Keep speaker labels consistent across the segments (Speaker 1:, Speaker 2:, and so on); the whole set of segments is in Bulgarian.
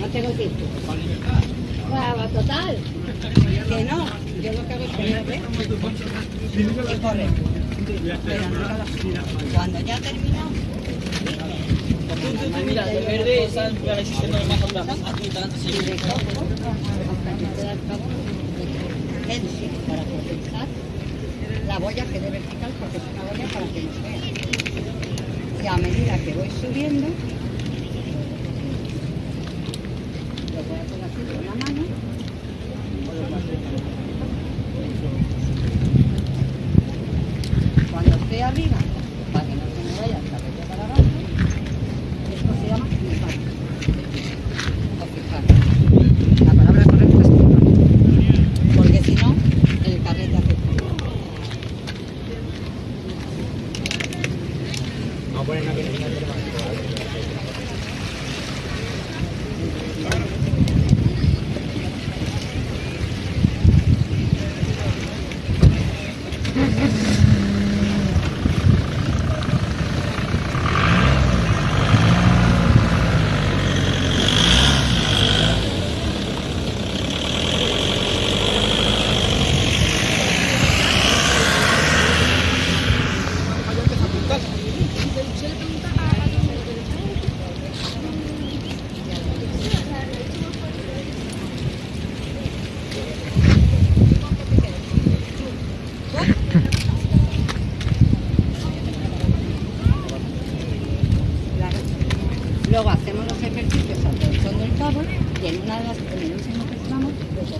Speaker 1: No tengo tiempo. Brava, total. Que no. Yo lo que hago es que Cuando ya ha terminado,
Speaker 2: Mira, de verde están pareciendo más atrás. Aquí están, sí.
Speaker 1: de para compensar la boya que debe picar porque es una boya para que nos vea. Y a medida que voy subiendo,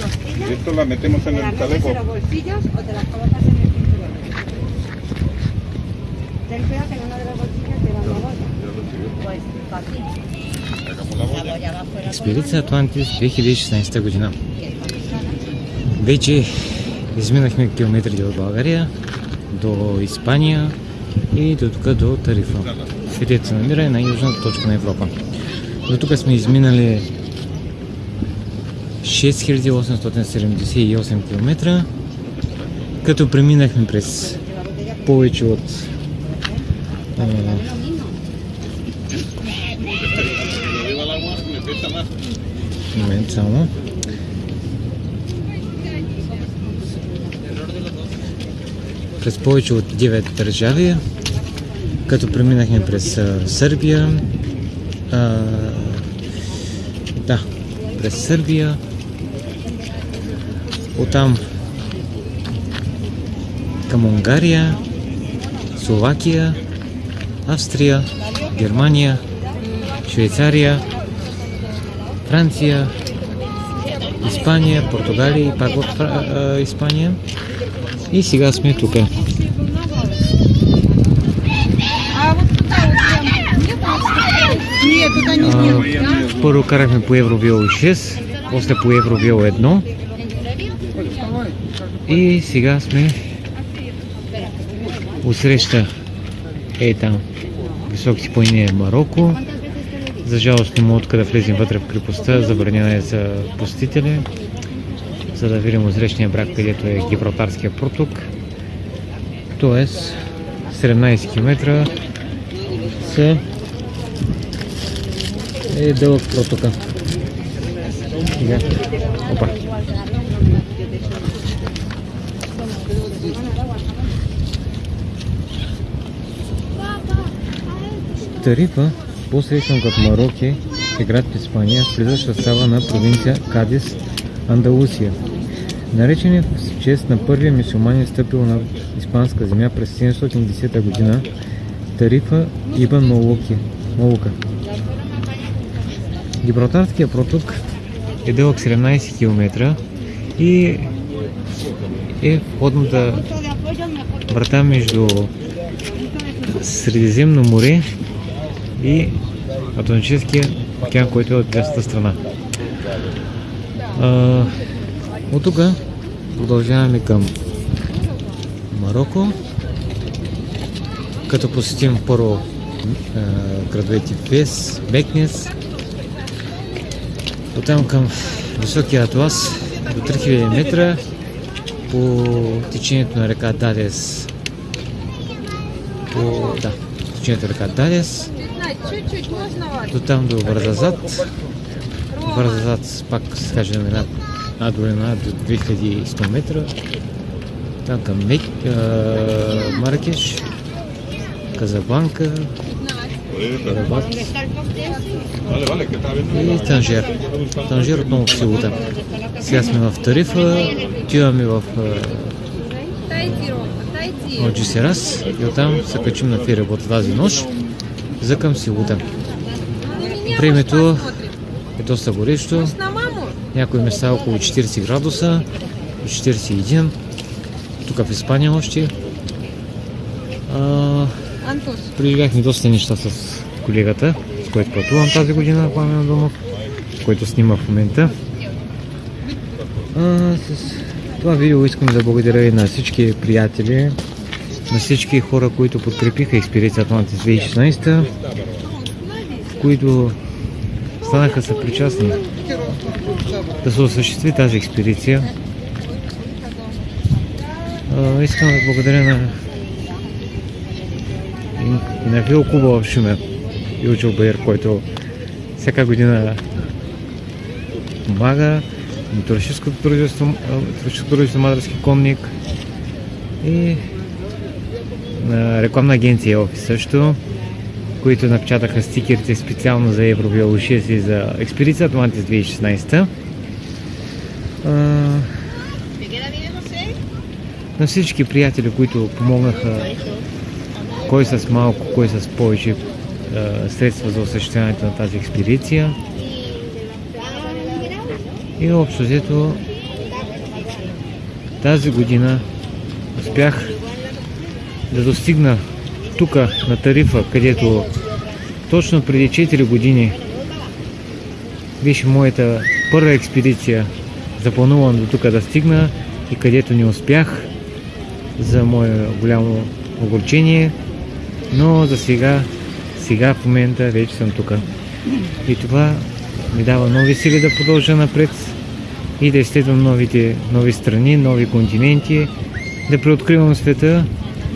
Speaker 1: costillas,
Speaker 3: Esto la metemos
Speaker 1: te
Speaker 3: en el chaleco.
Speaker 1: los bolsillos o te las colocas en el cinturón. Ten cuidado que en una de las bolsillas te va la boya. Pues.
Speaker 3: Sacamos la boya.
Speaker 1: va fuera
Speaker 4: Експедиция Атлантис 2016 година. Вече изминахме километри от България до Испания и до тук до Тарифа, където се намира и най-южната точка на Европа. До тук сме изминали 6878 км, като преминахме през повече от а, момент само. През повече от 9 държави, като преминахме през Сърбия, а, да, през Сърбия, оттам към Унгария, Словакия, Австрия, Германия, Швейцария, Франция, Испания, Португалия и пак в Испания. И сега сме тук. А, Първо карахме по Евровио 6, после по Евровио 1 и сега сме усреща е там високите планини Марокко. За жалост не мога да влезем вътре в крепостта, забранена е за посетители, за да видим озречния брак, където е Гибралтарския проток. Тоест 17 км са е дълъг протока. Сега. Опа. Тарифа, по-срещан като Мароке, е град в Испания, влизащ в състава на провинция Кадис, Андалусия. Наречен е в чест на първия мисюлманин стъпил на испанска земя през 710 година, Тарифа Ибн Молуки, Молука. Гибралтарския проток е дълъг 17 км и е входната врата между Средиземно море и Атлантическия океан, който е от другата страна. От тук продължаваме към Марокко, като посетим първо градовете Фес, Бекнес, оттам към високия атлас до 3000 метра по течението на река Далес. По, да, течението на река
Speaker 5: вас?
Speaker 4: До там до Вързазад. Вързазад пак се каже на една надолина до 2100 метра. Там към Мек, а, Маракеш, Казабланка, Рабат
Speaker 3: Vale,
Speaker 4: и Танжер. Танжер отново в силата. Сега сме в Тарифа, отиваме в а,
Speaker 5: Дайте, Рома, дайте.
Speaker 4: в Джисерас и оттам се качим на ферибот тази нощ за към Силута. Времето е доста горещо. Някои места около 40 градуса, до 41. Тук в Испания още. А. преживяхме доста неща с колегата, с който пътувам тази година, Пламен Домов, който снима в момента. А, с това видео искам да благодаря и на всички приятели, на всички хора, които подкрепиха Experience Atlantis 2016, които станаха съпричастни да се осъществи тази експедиция. Искам да благодаря на и, на Вил Куба в Шумен, Илчо Байер, който всяка година помага, на туристическото дружество, туристическото дружество Мадарски конник и на рекламна агенция офис също, които напечатаха стикерите специално за Евробиолошия и за експедиция Атлантис 2016. А, на всички приятели, които помогнаха кой с малко, кой с повече средства за осъществяването на тази експедиция. И общо взето тази година успях да достигна тук на Тарифа, където точно преди 4 години беше моята първа експедиция. Запланувам до тук да стигна и където не успях за мое голямо огорчение, но за сега, сега в момента вече съм тук. И това ми дава нови сили да продължа напред и да изследвам новите, нови страни, нови континенти, да преоткривам света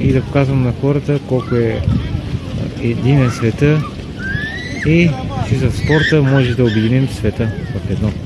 Speaker 4: и да показвам на хората колко е единен света и че за спорта може да обединим света в едно.